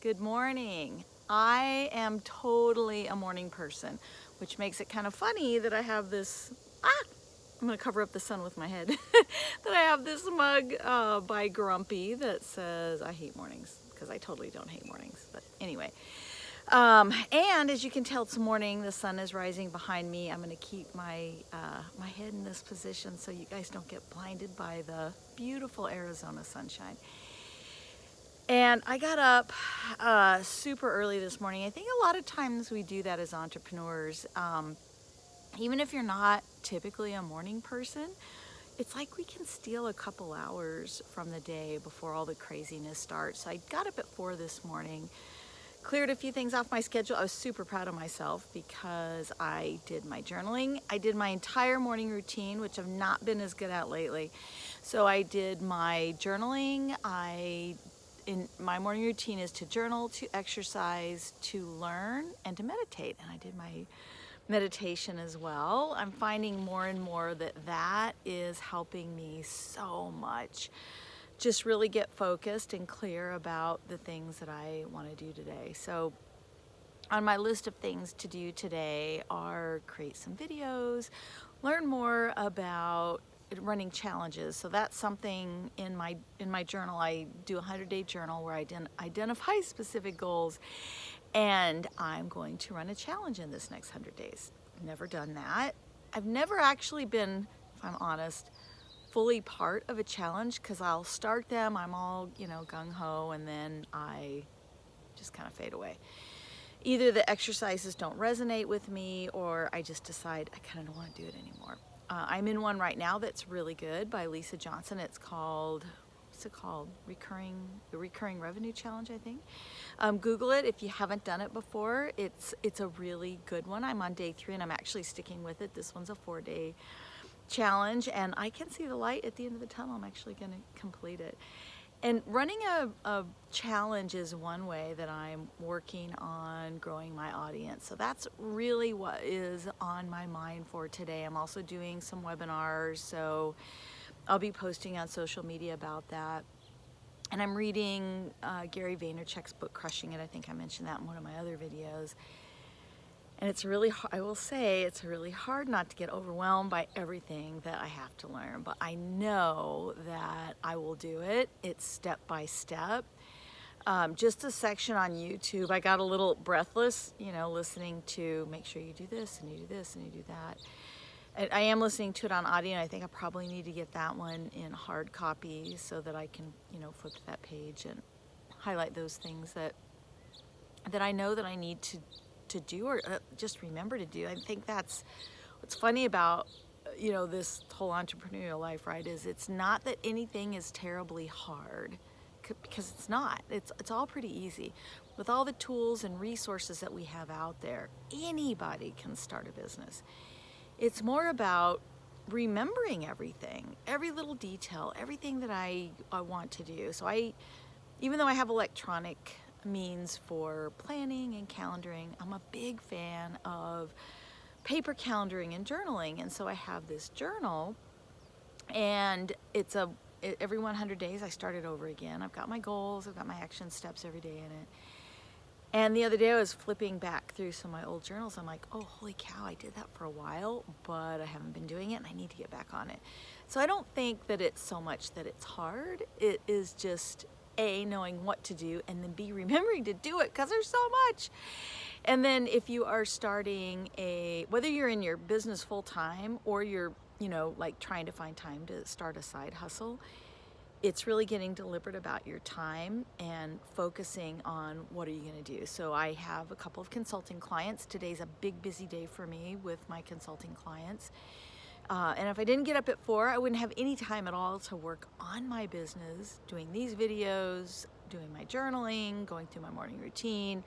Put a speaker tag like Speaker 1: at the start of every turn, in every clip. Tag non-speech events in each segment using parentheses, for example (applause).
Speaker 1: Good morning. I am totally a morning person, which makes it kind of funny that I have this, ah, I'm gonna cover up the sun with my head, (laughs) that I have this mug uh, by Grumpy that says, I hate mornings, because I totally don't hate mornings, but anyway. Um, and as you can tell, it's morning, the sun is rising behind me. I'm gonna keep my, uh, my head in this position so you guys don't get blinded by the beautiful Arizona sunshine. And I got up uh, super early this morning. I think a lot of times we do that as entrepreneurs. Um, even if you're not typically a morning person, it's like we can steal a couple hours from the day before all the craziness starts. So I got up at four this morning, cleared a few things off my schedule. I was super proud of myself because I did my journaling. I did my entire morning routine, which I've not been as good at lately. So I did my journaling, I in my morning routine is to journal, to exercise, to learn, and to meditate. And I did my meditation as well. I'm finding more and more that that is helping me so much. Just really get focused and clear about the things that I want to do today. So on my list of things to do today are create some videos, learn more about running challenges. So that's something in my in my journal. I do a 100-day journal where I identify (laughs) specific goals and I'm going to run a challenge in this next 100 days. Never done that. I've never actually been, if I'm honest, fully part of a challenge because I'll start them, I'm all, you know, gung-ho, and then I just kind of fade away. Either the exercises don't resonate with me or I just decide I kind of don't want to do it anymore. Uh, I'm in one right now that's really good by Lisa Johnson. It's called, what's it called? Recurring, the Recurring Revenue Challenge, I think. Um, Google it if you haven't done it before. It's, it's a really good one. I'm on day three and I'm actually sticking with it. This one's a four day challenge and I can see the light at the end of the tunnel. I'm actually gonna complete it. And running a, a, challenge is one way that I'm working on growing my audience. So that's really what is on my mind for today. I'm also doing some webinars, so I'll be posting on social media about that. And I'm reading uh, Gary Vaynerchuk's book, Crushing It. I think I mentioned that in one of my other videos. And it's really, I will say, it's really hard not to get overwhelmed by everything that I have to learn, but I know that I will do it. It's step by step. Um, just a section on YouTube, I got a little breathless, you know, listening to make sure you do this and you do this and you do that. I am listening to it on audio and I think I probably need to get that one in hard copy so that I can, you know, flip to that page and highlight those things that that I know that I need to to do or uh, just remember to do. I think that's what's funny about uh, you know this whole entrepreneurial life right is it's not that anything is terribly hard because it's not. It's it's all pretty easy. With all the tools and resources that we have out there anybody can start a business. It's more about remembering everything every little detail everything that I, I want to do. So I even though I have electronic means for planning and calendaring. I'm a big fan of paper calendaring and journaling. And so I have this journal and it's a, every 100 days I start it over again. I've got my goals, I've got my action steps every day in it. And the other day I was flipping back through some of my old journals. I'm like, oh, holy cow, I did that for a while, but I haven't been doing it and I need to get back on it. So I don't think that it's so much that it's hard. It is just a, knowing what to do, and then B, (laughs) remembering to do it because there's so much. And then if you are starting a, whether you're in your business full time or you're, you know, like trying to find time to start a side hustle, it's really getting deliberate about your time and focusing on what are you going to do. So I have a couple of consulting clients. Today's a big busy day for me with my consulting clients. Uh, and if I didn't get up at four, I wouldn't have any time at all to work on my business, doing these videos, doing my journaling, going through my morning routine,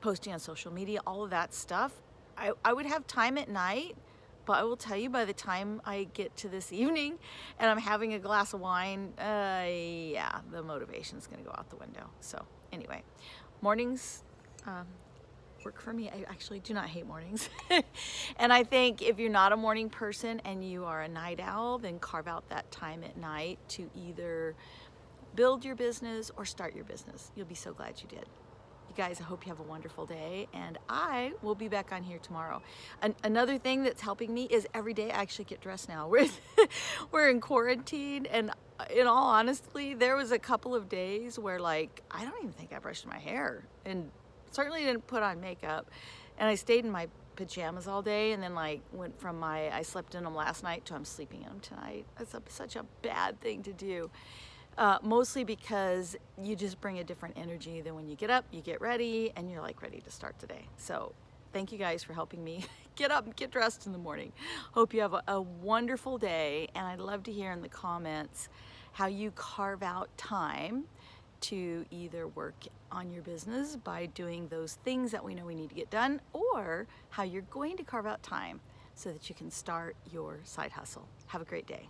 Speaker 1: posting on social media, all of that stuff. I, I would have time at night, but I will tell you by the time I get to this (laughs) evening and I'm having a glass of wine, uh, yeah, the motivation's gonna go out the window. So anyway, mornings, um, work for me. I actually do not hate mornings. (laughs) and I think if you're not a morning person and you are a night owl, then carve out that time at night to either build your business or start your business. You'll be so glad you did. you guys, I hope you have a wonderful day, and I will be back on here tomorrow. An another thing that's helping me is every day I actually get dressed now. We're, (laughs) we're in quarantine, and uh, in all honestly, there was a couple of days where like, I don't even think I brushed my hair, and certainly didn't put on makeup, and I stayed in my pajamas all day and then like went from my I slept in them last night to I'm sleeping in them tonight. That's a, such a bad thing to do. Uh, mostly because you just bring a different energy than when you get up, you get ready, and you're like ready to start today. So thank you guys for helping me (laughs) get up and get dressed in the morning. Hope you have a, a wonderful day, and I'd love to hear in the comments how you carve out time to either work on your business by doing those things that we know we need to get done, or how you're going to carve out time so that you can start your side hustle. Have a great day.